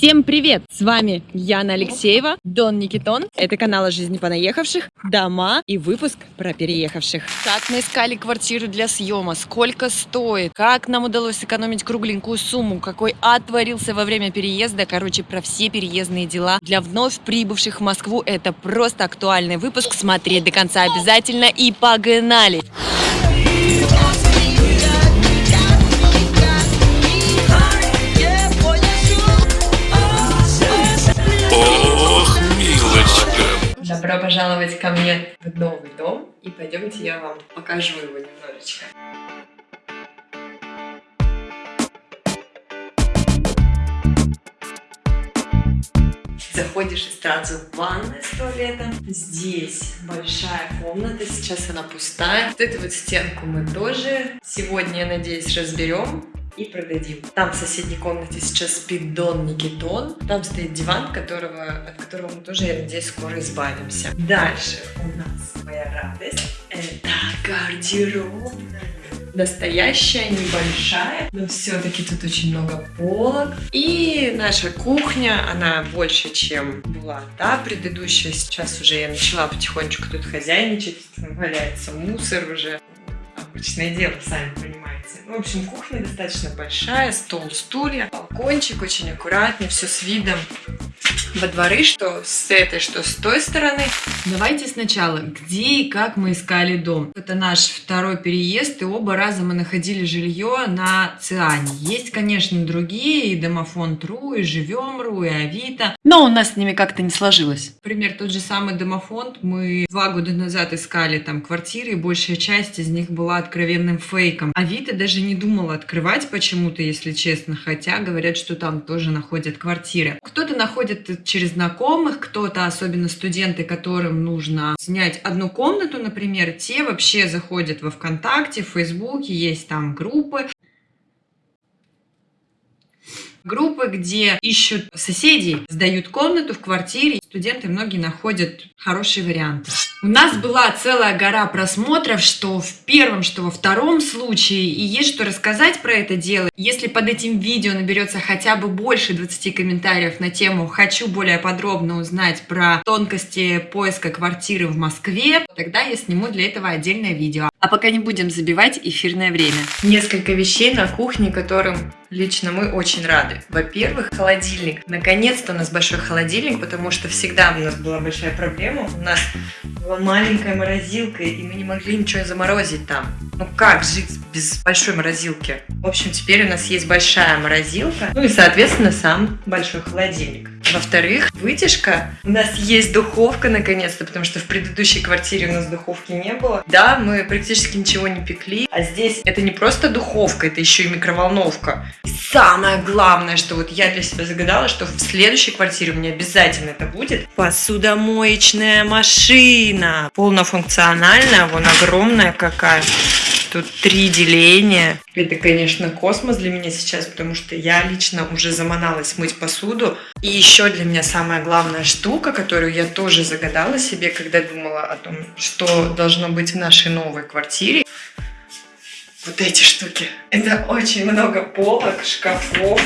Всем привет! С вами Яна Алексеева, Дон Никитон. Это канал о жизни понаехавших, дома и выпуск про переехавших. Как мы искали квартиру для съема, сколько стоит, как нам удалось сэкономить кругленькую сумму, какой ад творился во время переезда. Короче, про все переездные дела для вновь прибывших в Москву. Это просто актуальный выпуск. Смотреть до конца обязательно и погнали! Пожаловать ко мне в новый дом. И пойдемте я вам покажу его немножечко. Заходишь и сразу в ванная с туалетом. Здесь большая комната, сейчас она пустая. Вот эту вот стенку мы тоже сегодня, я надеюсь, разберем и продадим. Там в соседней комнате сейчас спит Дон Никитон. Там стоит диван, которого, от которого мы тоже, я надеюсь, скоро избавимся. Дальше у нас моя радость. Это гардеробная. Настоящая, небольшая, но все-таки тут очень много полок. И наша кухня, она больше, чем была та предыдущая. Сейчас уже я начала потихонечку тут хозяйничать. Валяется мусор уже. Обычное дело, сами понимаете. Ну, в общем, кухня достаточно большая, стол, стулья, балкончик очень аккуратный, все с видом во дворы, что с этой, что с той стороны. Давайте сначала, где и как мы искали дом. Это наш второй переезд, и оба раза мы находили жилье на Циане. Есть, конечно, другие, и Домофонд.ру, и Живем.ру, и Авито, но у нас с ними как-то не сложилось. Например, тот же самый Домофонд, мы два года назад искали там квартиры, и большая часть из них была откровенным фейком. Авито даже не думала открывать почему-то, если честно, хотя говорят, что там тоже находят квартиры. Кто-то находит через знакомых, кто-то, особенно студенты, которым нужно снять одну комнату, например, те вообще заходят во ВКонтакте, в Фейсбуке, есть там группы, группы, где ищут соседей, сдают комнату в квартире. Студенты многие находят хорошие варианты. У нас была целая гора просмотров, что в первом, что во втором случае, и есть что рассказать про это дело. Если под этим видео наберется хотя бы больше 20 комментариев на тему «Хочу более подробно узнать про тонкости поиска квартиры в Москве», тогда я сниму для этого отдельное видео. А пока не будем забивать эфирное время. Несколько вещей на кухне, которым лично мы очень рады. Во-первых, холодильник. Наконец-то у нас большой холодильник, потому что всегда у нас была большая проблема. У нас была маленькая морозилка, и мы не могли ничего заморозить там. Ну как жить без большой морозилки? В общем, теперь у нас есть большая морозилка, ну и, соответственно, сам большой холодильник. Во-вторых, вытяжка. У нас есть духовка наконец-то, потому что в предыдущей квартире у нас духовки не было. Да, мы практически ничего не пекли, а здесь это не просто духовка, это еще и микроволновка. И самое главное, что вот я для себя загадала, что в следующей квартире у меня обязательно это будет посудомоечная машина. Полнофункциональная, вон огромная какая. Тут три деления. Это, конечно, космос для меня сейчас, потому что я лично уже заманалась мыть посуду. И еще для меня самая главная штука, которую я тоже загадала себе, когда думала о том, что должно быть в нашей новой квартире. Вот эти штуки. Это очень много полок, шкафов,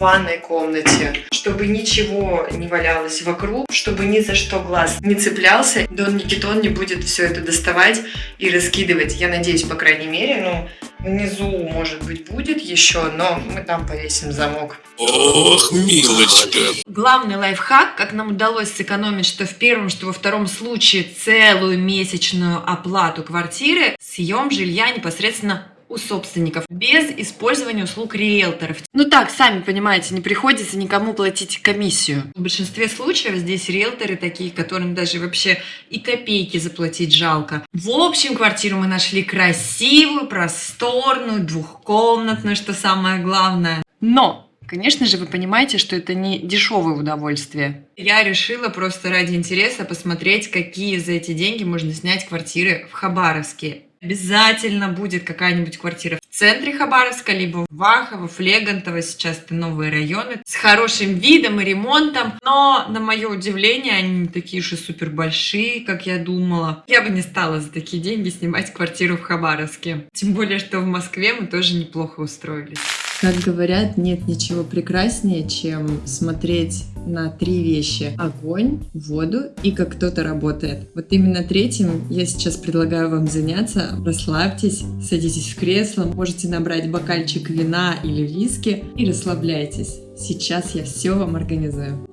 ванной комнате, чтобы ничего не валялось вокруг, чтобы ни за что глаз не цеплялся. Дон Никитон не будет все это доставать и раскидывать. Я надеюсь, по крайней мере, ну, внизу, может быть, будет еще, но мы там повесим замок. Ох, милочка. Главный лайфхак, как нам удалось сэкономить, что в первом, что во втором случае целую месячную оплату квартиры, съем жилья непосредственно у собственников, без использования услуг риэлторов. Ну так, сами понимаете, не приходится никому платить комиссию. В большинстве случаев здесь риэлторы такие, которым даже вообще и копейки заплатить жалко. В общем, квартиру мы нашли красивую, просторную, двухкомнатную, что самое главное. Но Конечно же, вы понимаете, что это не дешевое удовольствие. Я решила просто ради интереса посмотреть, какие за эти деньги можно снять квартиры в Хабаровске. Обязательно будет какая-нибудь квартира в центре Хабаровска, либо в Вахово, Флегантово, сейчас это новые районы, с хорошим видом и ремонтом. Но, на мое удивление, они не такие уж и супер большие, как я думала. Я бы не стала за такие деньги снимать квартиру в Хабаровске. Тем более, что в Москве мы тоже неплохо устроились. Как говорят, нет ничего прекраснее, чем смотреть на три вещи. Огонь, воду и как кто-то работает. Вот именно третьим я сейчас предлагаю вам заняться. Расслабьтесь, садитесь в кресло, можете набрать бокальчик вина или виски и расслабляйтесь. Сейчас я все вам организую.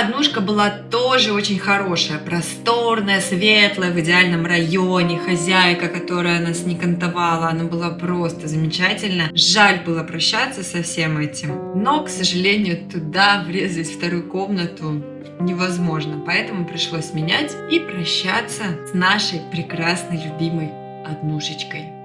Однушка была тоже очень хорошая, просторная, светлая, в идеальном районе, хозяйка, которая нас не кантовала, она была просто замечательна. Жаль было прощаться со всем этим, но, к сожалению, туда врезать вторую комнату невозможно, поэтому пришлось менять и прощаться с нашей прекрасной, любимой однушечкой.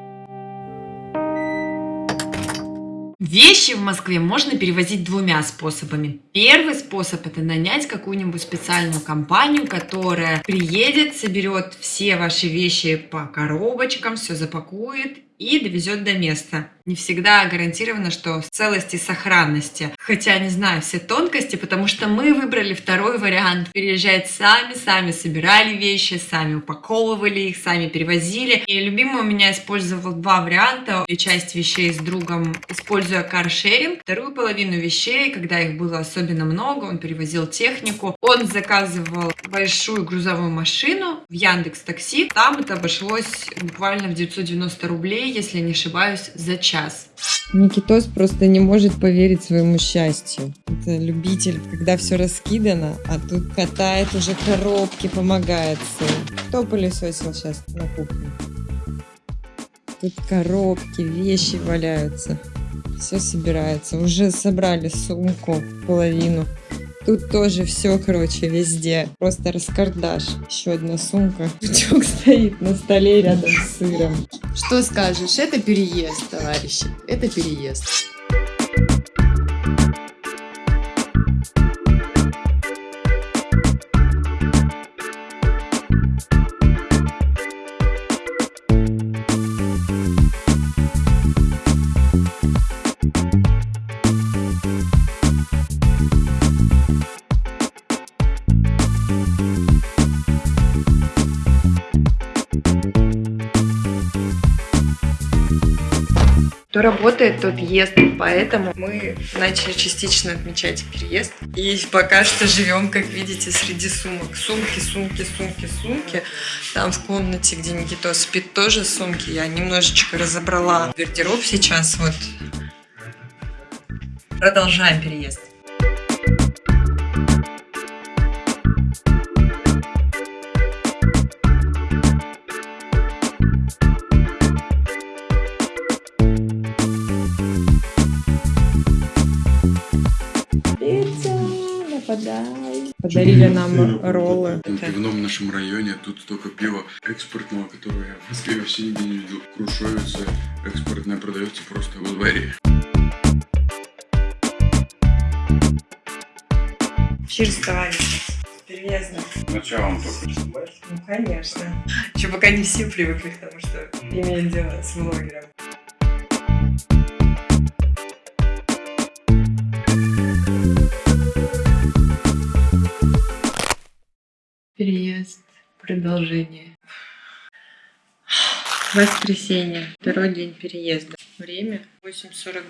Вещи в Москве можно перевозить двумя способами. Первый способ это нанять какую-нибудь специальную компанию, которая приедет, соберет все ваши вещи по коробочкам, все запакует и довезет до места. Не всегда гарантировано, что в целости и сохранности. Хотя не знаю все тонкости, потому что мы выбрали второй вариант. Переезжать сами, сами собирали вещи, сами упаковывали их, сами перевозили. И любимый у меня использовал два варианта. И часть вещей с другом, используя каршеринг. Вторую половину вещей, когда их было особенно много, он перевозил технику. Он заказывал большую грузовую машину в Яндекс Такси. Там это обошлось буквально в 990 рублей, если не ошибаюсь, за час. Никитос просто не может поверить своему счастью. Это любитель, когда все раскидано, а тут катает уже коробки, помогает сын. Кто пылесосил сейчас на кухне? Тут коробки, вещи валяются. Все собирается. Уже собрали сумку половину. Тут тоже все, короче, везде. Просто раскардаш. Еще одна сумка. Пучок стоит на столе рядом с сыром. Что скажешь? Это переезд, товарищи. Это переезд. Работает, тот ест, поэтому мы начали частично отмечать переезд. И пока что живем, как видите, среди сумок. Сумки, сумки, сумки, сумки. Там в комнате, где Никито спит, тоже сумки. Я немножечко разобрала гардероб сейчас. Вот. Продолжаем переезд. Подарили нам роллы. В пивном нашем районе тут столько пива экспортного, которого я в Москве вообще нигде не видел. Крушовица экспортная продается просто во дворе. Чирс, товарищ. Переездно. Началом только. Ну, конечно. Еще пока не все привыкли к тому, что имеют дело с блогером. Продолжение. Воскресенье. Второй день переезда. Время 8.42.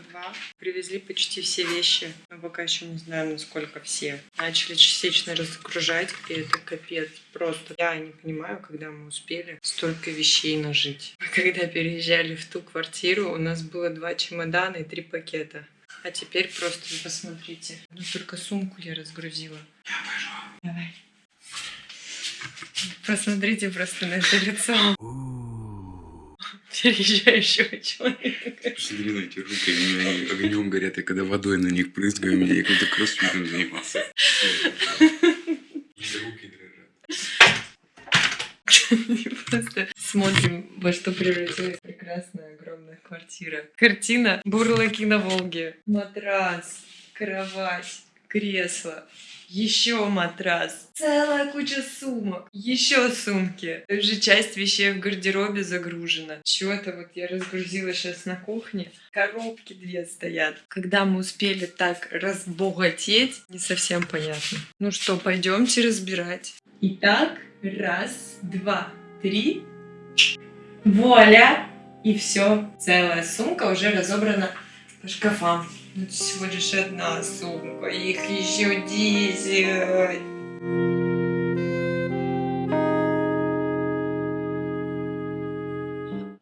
Привезли почти все вещи. Мы пока еще не знаем, насколько все. Начали частично разгружать, и это капец. Просто я не понимаю, когда мы успели столько вещей нажить. Когда переезжали в ту квартиру, у нас было два чемодана и три пакета. А теперь просто посмотрите. Ну только сумку я разгрузила. Я пойду. Давай. Посмотрите просто на это лицо переезжающего человека. Посмотри на эти руки, они огнем горят, я когда водой на них меня я как-то кроссфитом занимался. Руки дрожат. Просто смотрим, во что превратилась прекрасная огромная квартира. Картина «Бурлаки на Волге». Матрас, кровать, кресло, Еще матрас. Целая куча сумок. Еще сумки. Уже часть вещей в гардеробе загружена. Чего-то вот я разгрузила сейчас на кухне. Коробки две стоят. Когда мы успели так разбогатеть, не совсем понятно. Ну что, пойдемте разбирать. Итак, раз, два, три. Вуаля! И все. Целая сумка уже разобрана по шкафам. Ну, это всего лишь одна сумка, их еще десять.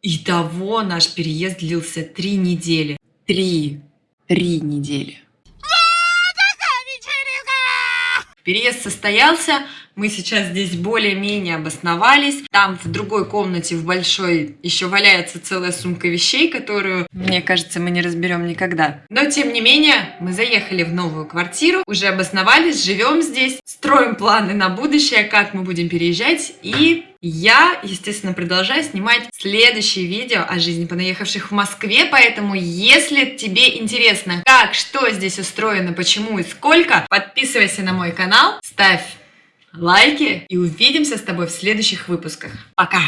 Итого наш переезд длился три недели. Три. Три недели. Переезд состоялся, мы сейчас здесь более-менее обосновались. Там в другой комнате, в большой, еще валяется целая сумка вещей, которую, мне кажется, мы не разберем никогда. Но, тем не менее, мы заехали в новую квартиру, уже обосновались, живем здесь, строим планы на будущее, как мы будем переезжать. И я, естественно, продолжаю снимать следующие видео о жизни понаехавших в Москве, поэтому, если тебе интересно, как, что здесь устроено, почему и сколько, подписывайся на мой канал, ставь лайки и увидимся с тобой в следующих выпусках. Пока!